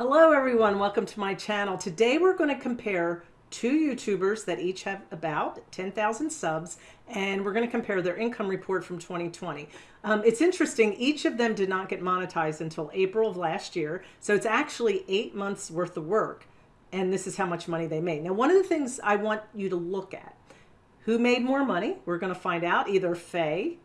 Hello everyone, welcome to my channel. Today we're going to compare two YouTubers that each have about 10,000 subs and we're going to compare their income report from 2020. Um, it's interesting, each of them did not get monetized until April of last year, so it's actually eight months worth of work and this is how much money they made. Now one of the things I want you to look at, who made more money? We're going to find out either Faye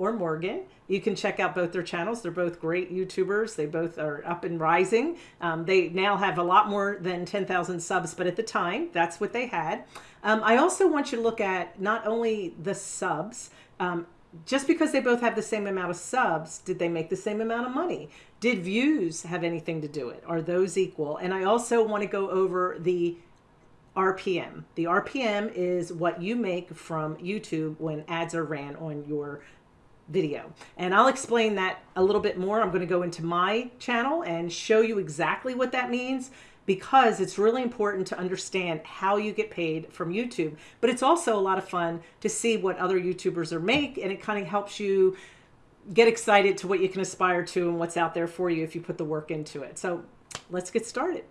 or Morgan. You can check out both their channels. They're both great YouTubers. They both are up and rising. Um, they now have a lot more than 10,000 subs, but at the time, that's what they had. Um, I also want you to look at not only the subs, um, just because they both have the same amount of subs, did they make the same amount of money? Did views have anything to do it? Are those equal? And I also want to go over the RPM. The RPM is what you make from YouTube when ads are ran on your video. And I'll explain that a little bit more. I'm going to go into my channel and show you exactly what that means because it's really important to understand how you get paid from YouTube. But it's also a lot of fun to see what other YouTubers are make and it kind of helps you get excited to what you can aspire to and what's out there for you if you put the work into it. So let's get started.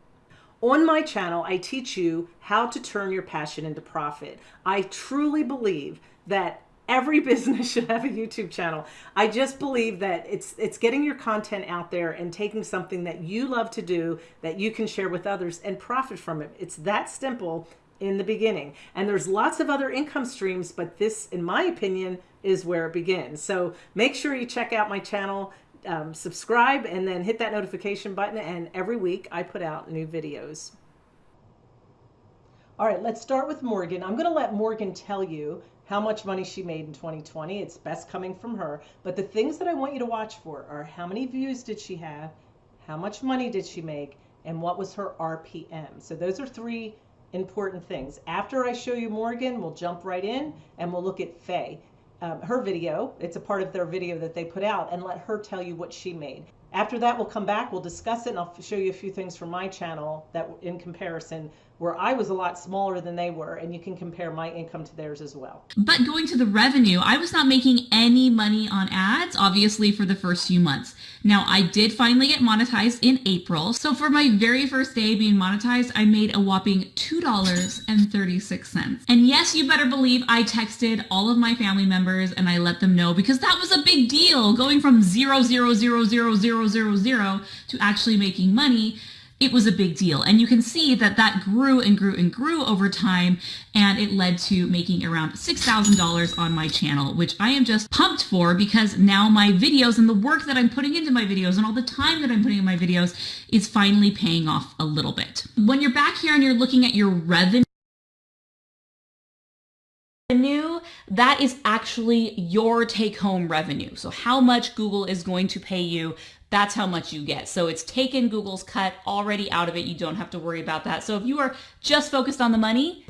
On my channel, I teach you how to turn your passion into profit. I truly believe that every business should have a YouTube channel. I just believe that it's it's getting your content out there and taking something that you love to do that you can share with others and profit from it. It's that simple in the beginning. And there's lots of other income streams, but this, in my opinion, is where it begins. So make sure you check out my channel, um, subscribe, and then hit that notification button. And every week I put out new videos. All right, let's start with Morgan. I'm going to let Morgan tell you how much money she made in 2020. It's best coming from her. But the things that I want you to watch for are how many views did she have, how much money did she make, and what was her RPM. So those are three important things. After I show you Morgan, we'll jump right in and we'll look at Faye. Um, her video, it's a part of their video that they put out, and let her tell you what she made. After that, we'll come back, we'll discuss it, and I'll show you a few things from my channel that in comparison where I was a lot smaller than they were, and you can compare my income to theirs as well. But going to the revenue, I was not making any money on ads, obviously, for the first few months. Now, I did finally get monetized in April. So for my very first day being monetized, I made a whopping $2.36. And yes, you better believe I texted all of my family members and I let them know because that was a big deal going from zero, zero, zero, zero, zero, zero, zero to actually making money it was a big deal. And you can see that that grew and grew and grew over time. And it led to making around $6,000 on my channel, which I am just pumped for because now my videos and the work that I'm putting into my videos and all the time that I'm putting in my videos is finally paying off a little bit. When you're back here and you're looking at your revenue, that is actually your take home revenue. So how much Google is going to pay you that's how much you get. So it's taken Google's cut already out of it. You don't have to worry about that. So if you are just focused on the money,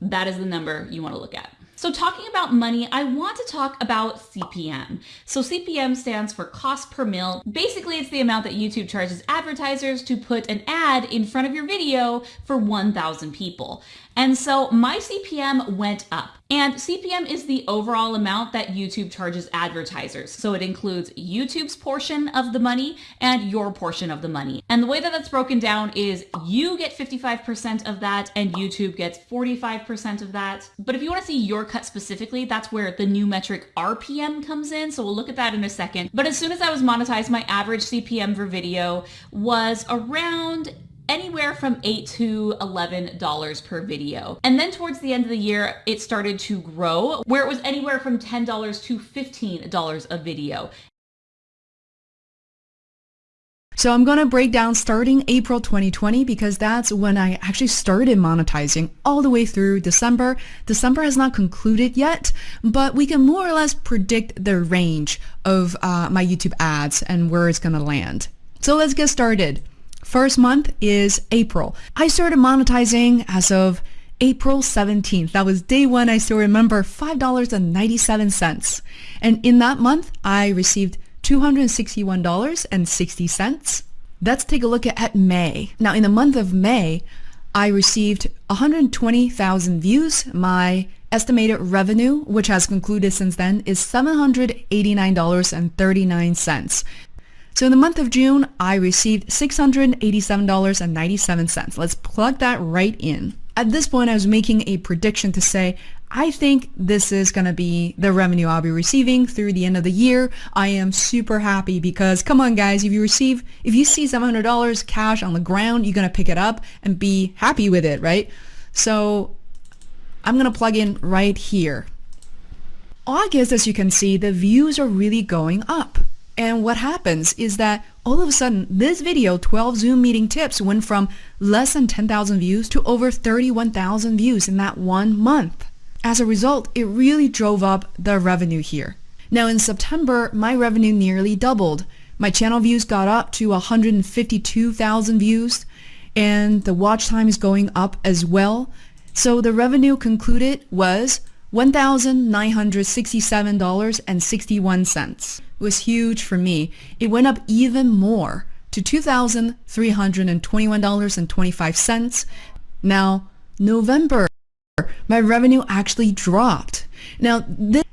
that is the number you want to look at. So talking about money, I want to talk about CPM. So CPM stands for cost per mil. Basically, it's the amount that YouTube charges advertisers to put an ad in front of your video for 1,000 people. And so my CPM went up. And CPM is the overall amount that YouTube charges advertisers. So it includes YouTube's portion of the money and your portion of the money. And the way that that's broken down is you get 55% of that and YouTube gets 45% of that. But if you want to see your cut specifically, that's where the new metric RPM comes in. So we'll look at that in a second. But as soon as I was monetized, my average CPM for video was around anywhere from 8 to $11 per video. And then towards the end of the year, it started to grow where it was anywhere from $10 to $15 a video. So I'm going to break down starting April 2020 because that's when I actually started monetizing all the way through December. December has not concluded yet, but we can more or less predict the range of uh, my YouTube ads and where it's going to land. So let's get started. First month is April. I started monetizing as of April 17th. That was day one. I still remember $5.97. And in that month, I received $261.60. Let's take a look at May. Now, in the month of May, I received 120,000 views. My estimated revenue, which has concluded since then, is $789.39. So in the month of June, I received $687.97. Let's plug that right in. At this point, I was making a prediction to say, I think this is going to be the revenue I'll be receiving through the end of the year. I am super happy because come on guys, if you receive, if you see $700 cash on the ground, you're going to pick it up and be happy with it, right? So I'm going to plug in right here. August, as you can see, the views are really going up. And what happens is that all of a sudden, this video, 12 Zoom meeting tips, went from less than 10,000 views to over 31,000 views in that one month. As a result, it really drove up the revenue here. Now in September, my revenue nearly doubled. My channel views got up to 152,000 views and the watch time is going up as well. So the revenue concluded was $1,967.61. Was huge for me. It went up even more to $2,321.25. Now, November, my revenue actually dropped. Now, this,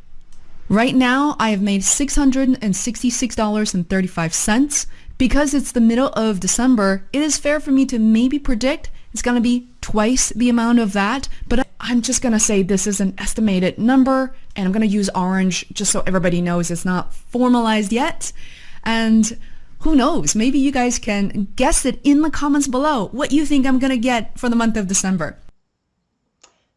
right now, I have made $666.35. Because it's the middle of December, it is fair for me to maybe predict it's going to be twice the amount of that, but I'm just going to say this is an estimated number and I'm going to use orange just so everybody knows it's not formalized yet. And who knows, maybe you guys can guess it in the comments below what you think I'm going to get for the month of December.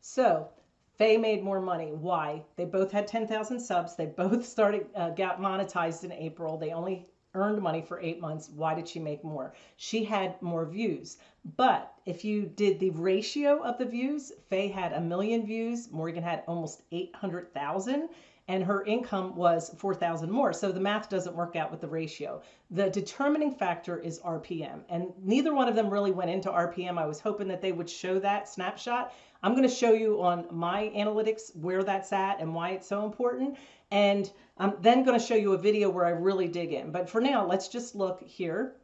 So Faye made more money. Why? They both had 10,000 subs. They both started, uh, got monetized in April. They only earned money for eight months. Why did she make more? She had more views. But if you did the ratio of the views, Faye had a million views, Morgan had almost 800,000 and her income was 4,000 more. So the math doesn't work out with the ratio. The determining factor is RPM, and neither one of them really went into RPM. I was hoping that they would show that snapshot. I'm going to show you on my analytics where that's at and why it's so important. And I'm then going to show you a video where I really dig in. But for now, let's just look here.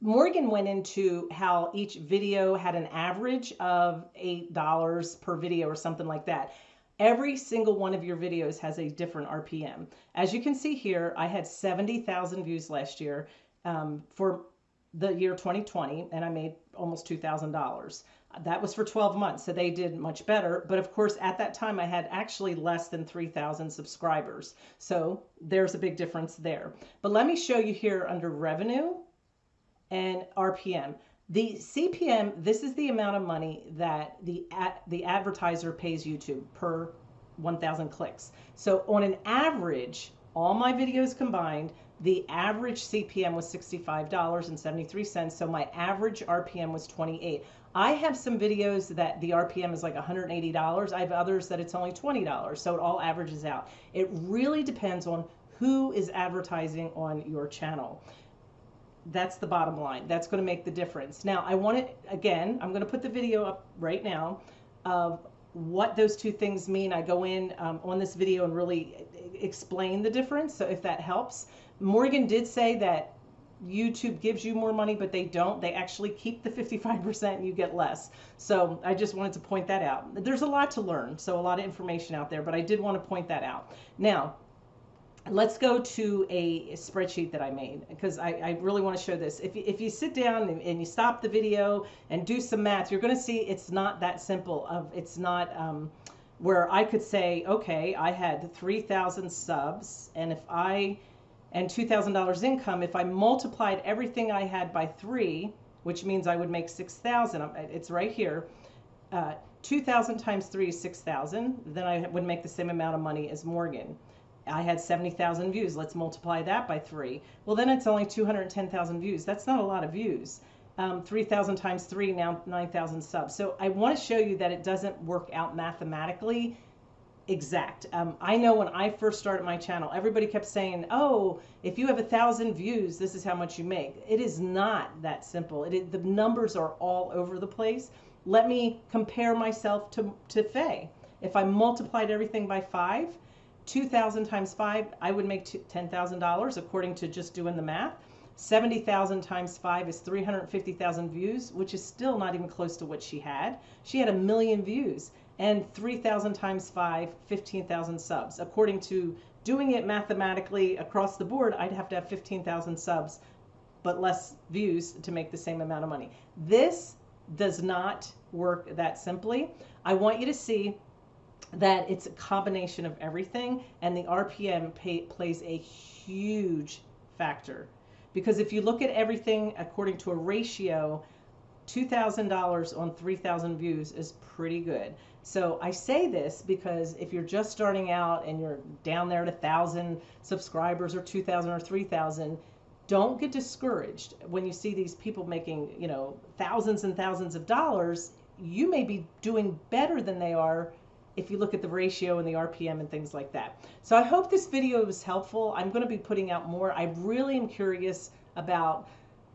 Morgan went into how each video had an average of $8 per video or something like that. Every single one of your videos has a different RPM. As you can see here, I had 70,000 views last year um, for the year 2020, and I made almost $2,000. That was for 12 months, so they did much better. But of course, at that time, I had actually less than 3,000 subscribers. So there's a big difference there. But let me show you here under revenue and RPM. The CPM, this is the amount of money that the ad, the advertiser pays YouTube per 1,000 clicks. So on an average, all my videos combined, the average CPM was $65.73. So my average RPM was 28. I have some videos that the RPM is like $180. I have others that it's only $20. So it all averages out. It really depends on who is advertising on your channel. That's the bottom line. That's going to make the difference. Now, I want it again, I'm going to put the video up right now of what those two things mean. I go in um, on this video and really explain the difference. So if that helps, Morgan did say that YouTube gives you more money, but they don't. They actually keep the 55% and you get less. So I just wanted to point that out. There's a lot to learn, so a lot of information out there, but I did want to point that out. Now, let's go to a spreadsheet that I made because I, I, really want to show this. If you, if you sit down and, and, you stop the video and do some math, you're going to see it's not that simple. Of It's not um, where I could say, okay, I had 3,000 subs, and if I and $2,000 income, if I multiplied everything I had by three, which means I would make 6,000, it's right here. Uh, 2,000 times three is 6,000. Then I would make the same amount of money as Morgan. I had 70,000 views. Let's multiply that by three. Well, then it's only 210,000 views. That's not a lot of views. Um, 3,000 times three, now 9,000 subs. So I want to show you that it doesn't work out mathematically exact. Um, I know when I first started my channel, everybody kept saying, "Oh, if you have a thousand views, this is how much you make." It is not that simple. It, the numbers are all over the place. Let me compare myself to to Faye. If I multiplied everything by five, two thousand times five, I would make ten thousand dollars according to just doing the math. 70,000 times 5 is 350,000 views, which is still not even close to what she had. She had a million views and 3,000 times 5, 15,000 subs, according to doing it mathematically across the board, I'd have to have 15,000 subs, but less views to make the same amount of money. This does not work that simply. I want you to see that it's a combination of everything, and the RPM pay, plays a huge factor. Because if you look at everything according to a ratio, $2,000 on 3,000 views is pretty good. So I say this because if you're just starting out and you're down there at 1,000 subscribers or 2,000 or 3,000, don't get discouraged when you see these people making, you know, thousands and thousands of dollars. You may be doing better than they are if you look at the ratio and the RPM and things like that. So I hope this video was helpful. I'm going to be putting out more. I really am curious about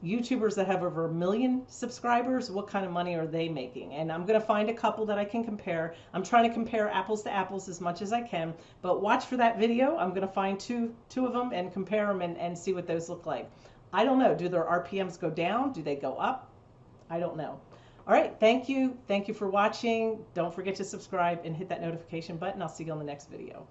YouTubers that have over a million subscribers, what kind of money are they making? And I'm going to find a couple that I can compare. I'm trying to compare apples to apples as much as I can, but watch for that video. I'm going to find two, two of them and compare them and, and see what those look like. I don't know. Do their RPMs go down? Do they go up? I don't know. All right. Thank you. Thank you for watching. Don't forget to subscribe and hit that notification button. I'll see you on the next video.